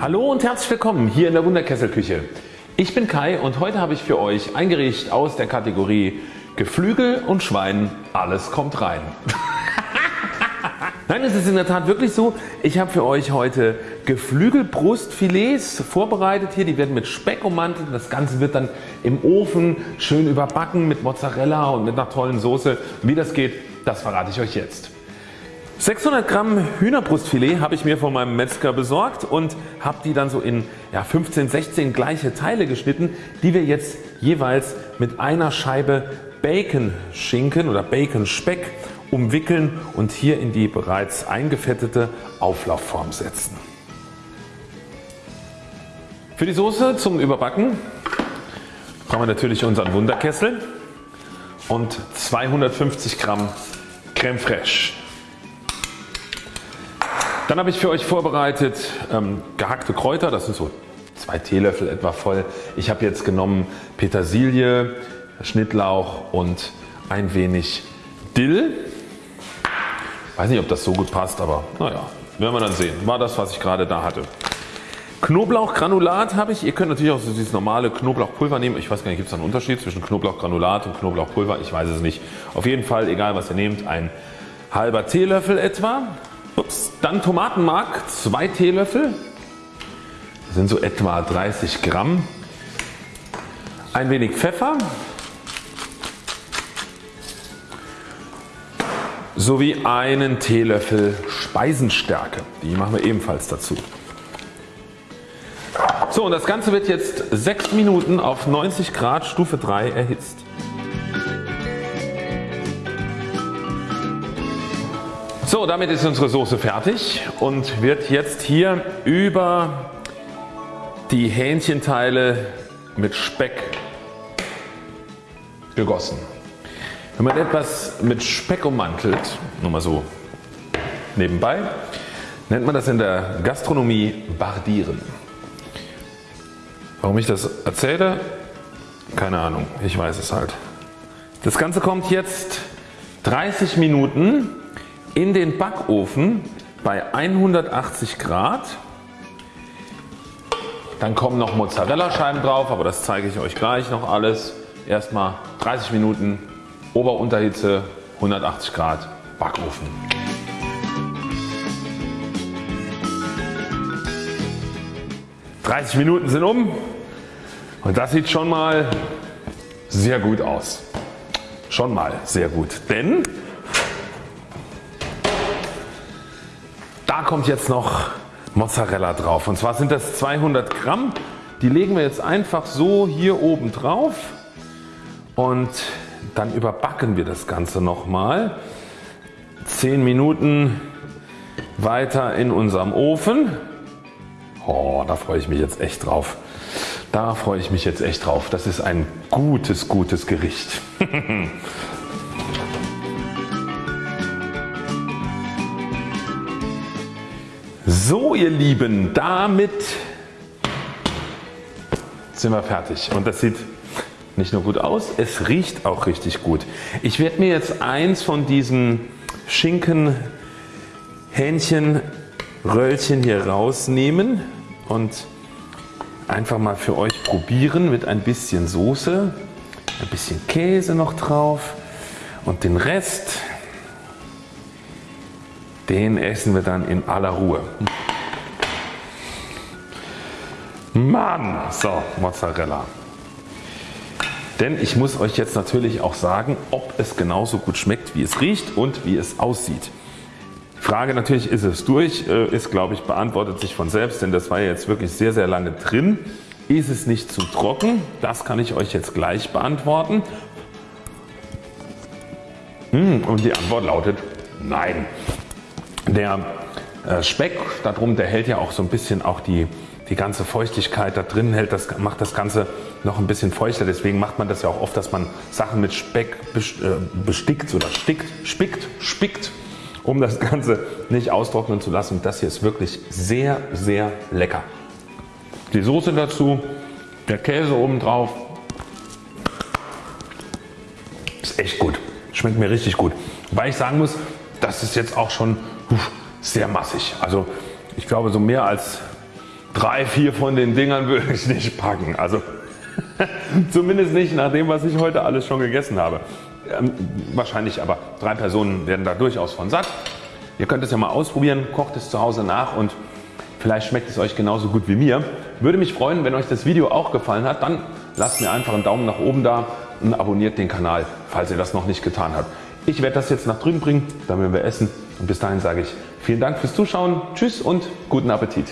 Hallo und herzlich willkommen hier in der Wunderkesselküche. Ich bin Kai und heute habe ich für euch ein Gericht aus der Kategorie Geflügel und Schwein, alles kommt rein. Nein, es ist in der Tat wirklich so. Ich habe für euch heute Geflügelbrustfilets vorbereitet hier. Die werden mit Speck ummantelt. Das Ganze wird dann im Ofen schön überbacken mit Mozzarella und mit einer tollen Soße. Wie das geht, das verrate ich euch jetzt. 600 Gramm Hühnerbrustfilet habe ich mir von meinem Metzger besorgt und habe die dann so in ja, 15, 16 gleiche Teile geschnitten, die wir jetzt jeweils mit einer Scheibe Bacon Schinken oder Bacon Speck umwickeln und hier in die bereits eingefettete Auflaufform setzen. Für die Soße zum Überbacken brauchen wir natürlich unseren Wunderkessel und 250 Gramm Creme Fraiche. Dann habe ich für euch vorbereitet ähm, gehackte Kräuter, das sind so zwei Teelöffel etwa voll. Ich habe jetzt genommen Petersilie, Schnittlauch und ein wenig Dill. Weiß nicht ob das so gut passt, aber naja, werden wir dann sehen. War das was ich gerade da hatte. Knoblauchgranulat habe ich. Ihr könnt natürlich auch so dieses normale Knoblauchpulver nehmen. Ich weiß gar nicht, gibt es da einen Unterschied zwischen Knoblauchgranulat und Knoblauchpulver? Ich weiß es nicht. Auf jeden Fall, egal was ihr nehmt, ein halber Teelöffel etwa. Ups. Dann Tomatenmark 2 Teelöffel, das sind so etwa 30 Gramm. Ein wenig Pfeffer sowie einen Teelöffel Speisenstärke. Die machen wir ebenfalls dazu. So und das Ganze wird jetzt 6 Minuten auf 90 Grad Stufe 3 erhitzt. So damit ist unsere Soße fertig und wird jetzt hier über die Hähnchenteile mit Speck gegossen. Wenn man etwas mit Speck ummantelt, nur mal so nebenbei, nennt man das in der Gastronomie Bardieren. Warum ich das erzähle? Keine Ahnung, ich weiß es halt. Das Ganze kommt jetzt 30 Minuten in den Backofen bei 180 Grad. Dann kommen noch Mozzarella Scheiben drauf, aber das zeige ich euch gleich noch alles. Erstmal 30 Minuten Ober-Unterhitze 180 Grad Backofen. ...30 Minuten sind um und das sieht schon mal sehr gut aus. Schon mal sehr gut, denn kommt jetzt noch Mozzarella drauf und zwar sind das 200 Gramm. Die legen wir jetzt einfach so hier oben drauf und dann überbacken wir das Ganze nochmal 10 Minuten weiter in unserem Ofen. Oh, da freue ich mich jetzt echt drauf. Da freue ich mich jetzt echt drauf. Das ist ein gutes, gutes Gericht. So ihr Lieben, damit sind wir fertig und das sieht nicht nur gut aus, es riecht auch richtig gut. Ich werde mir jetzt eins von diesen Schinken Hähnchen Röllchen hier rausnehmen und einfach mal für euch probieren mit ein bisschen Soße, ein bisschen Käse noch drauf und den Rest den essen wir dann in aller Ruhe. Mann! So Mozzarella. Denn ich muss euch jetzt natürlich auch sagen ob es genauso gut schmeckt wie es riecht und wie es aussieht. Die Frage natürlich ist es durch, äh, ist glaube ich beantwortet sich von selbst, denn das war jetzt wirklich sehr sehr lange drin. Ist es nicht zu trocken? Das kann ich euch jetzt gleich beantworten. Hm, und die Antwort lautet Nein. Der äh, Speck darum der hält ja auch so ein bisschen auch die, die ganze Feuchtigkeit da drin hält das, macht das Ganze noch ein bisschen feuchter. Deswegen macht man das ja auch oft, dass man Sachen mit Speck äh, bestickt oder stickt, spickt, spickt, um das Ganze nicht austrocknen zu lassen. Das hier ist wirklich sehr, sehr lecker. Die Soße dazu, der Käse oben drauf. Ist echt gut. Schmeckt mir richtig gut. Weil ich sagen muss, das ist jetzt auch schon sehr massig. Also ich glaube so mehr als 3, 4 von den Dingern würde ich nicht packen. Also zumindest nicht nach dem was ich heute alles schon gegessen habe. Ähm, wahrscheinlich aber 3 Personen werden da durchaus von satt. Ihr könnt es ja mal ausprobieren, kocht es zu Hause nach und vielleicht schmeckt es euch genauso gut wie mir. Würde mich freuen wenn euch das Video auch gefallen hat, dann lasst mir einfach einen Daumen nach oben da und abonniert den Kanal falls ihr das noch nicht getan habt. Ich werde das jetzt nach drüben bringen, dann werden wir essen und bis dahin sage ich vielen Dank fürs Zuschauen, Tschüss und guten Appetit.